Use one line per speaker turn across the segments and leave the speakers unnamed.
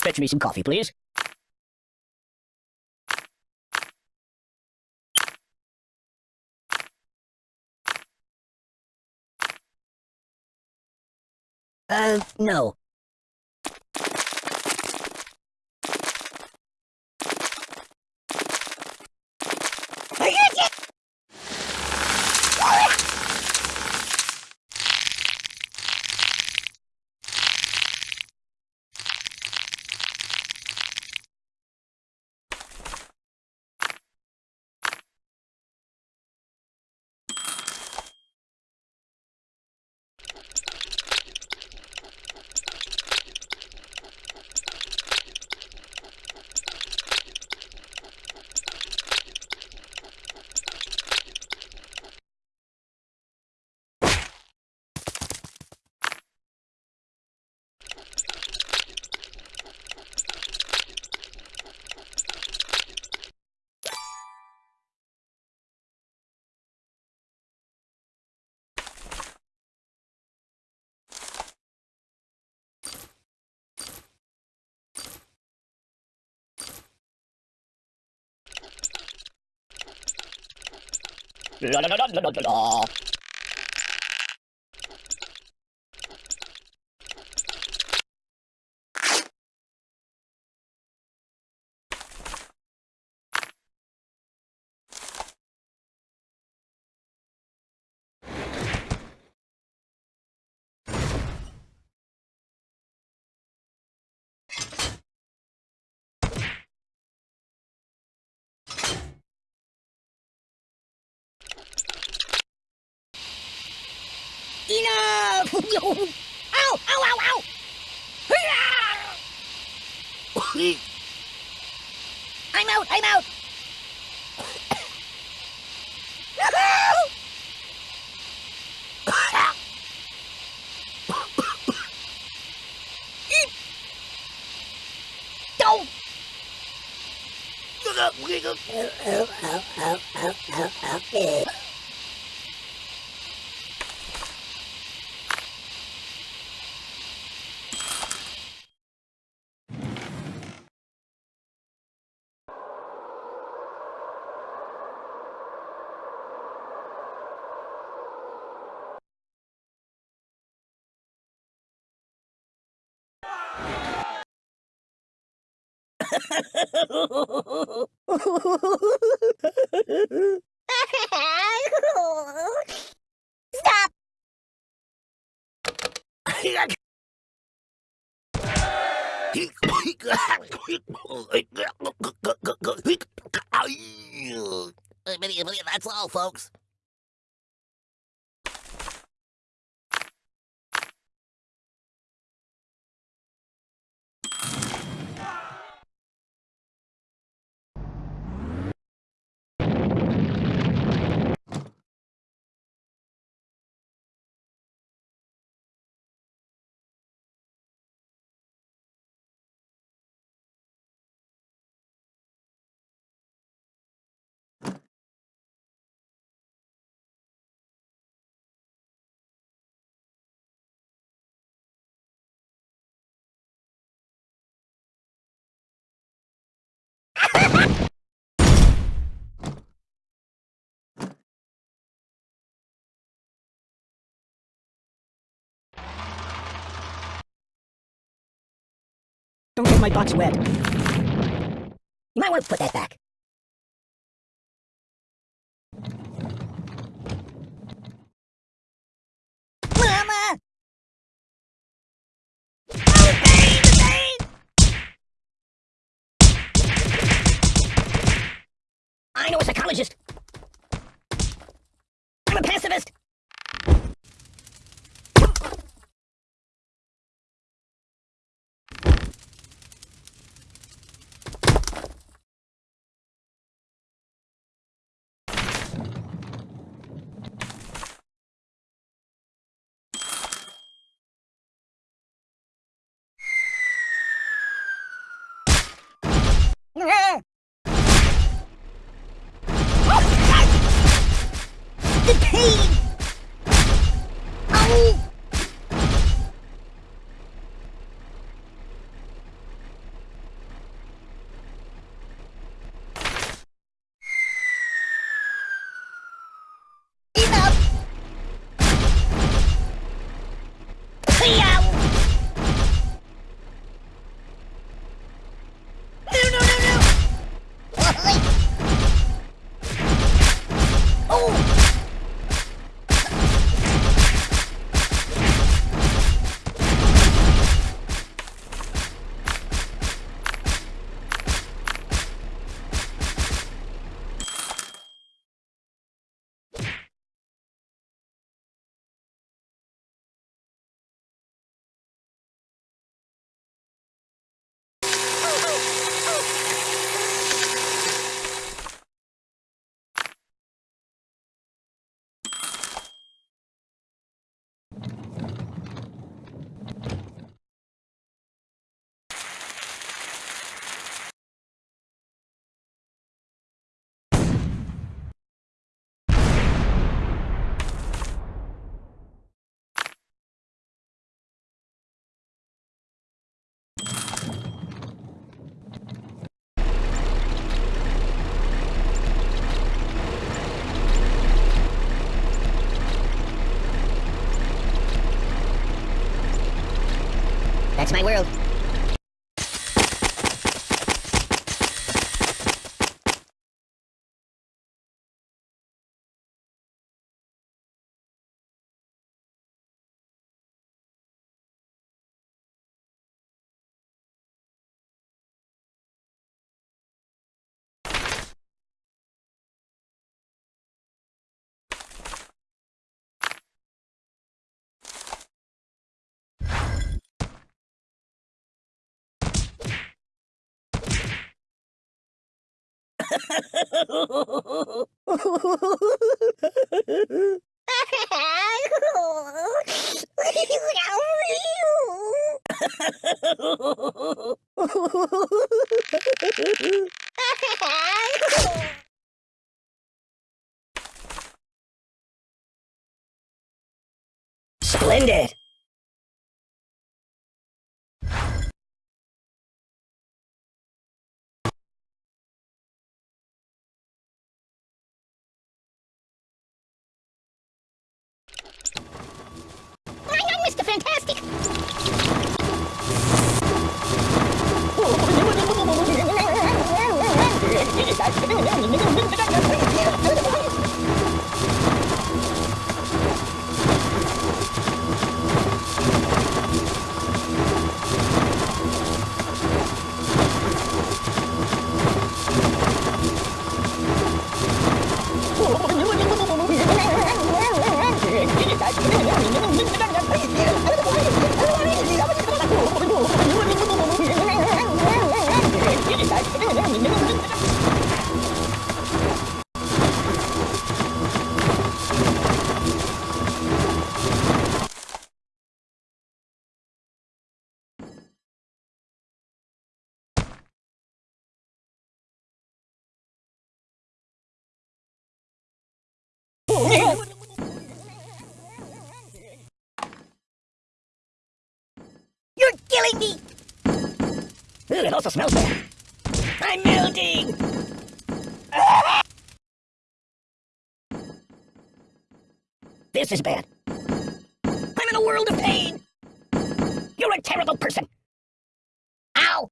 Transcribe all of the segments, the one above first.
Fetch me some coffee, please. Uh, no. La la la la la la lộn Ao, ao, ao, ao I'm out, I'm out. Châu Stop!
That's all, folks.
Don't get my box wet. You might want to put that back. Mama! Oh! I know a psychologist. I'm a pacifist. That's my world. Splendid.
I know, Mr. Fantastic.
You're killing me! Ooh, it also smells bad. I'm melting! This is bad. I'm in a world of pain! You're a terrible person! Ow!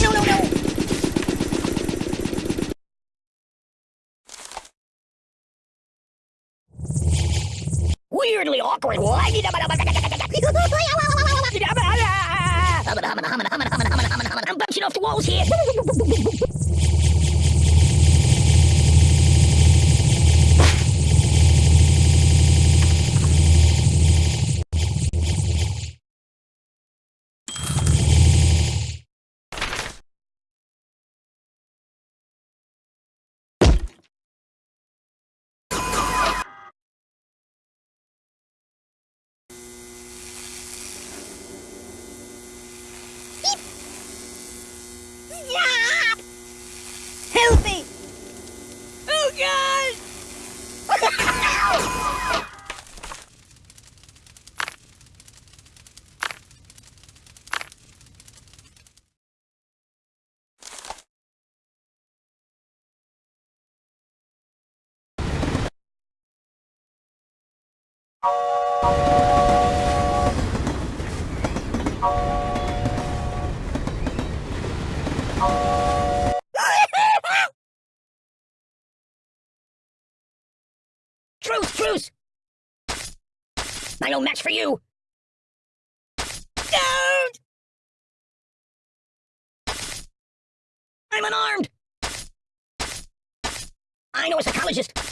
No, no, no! Weirdly awkward. I'm bouncing off the walls here.
Stop!
Help me! Oh, God! Truce, truce! I no match for you! Don't! I'm unarmed! I know a psychologist.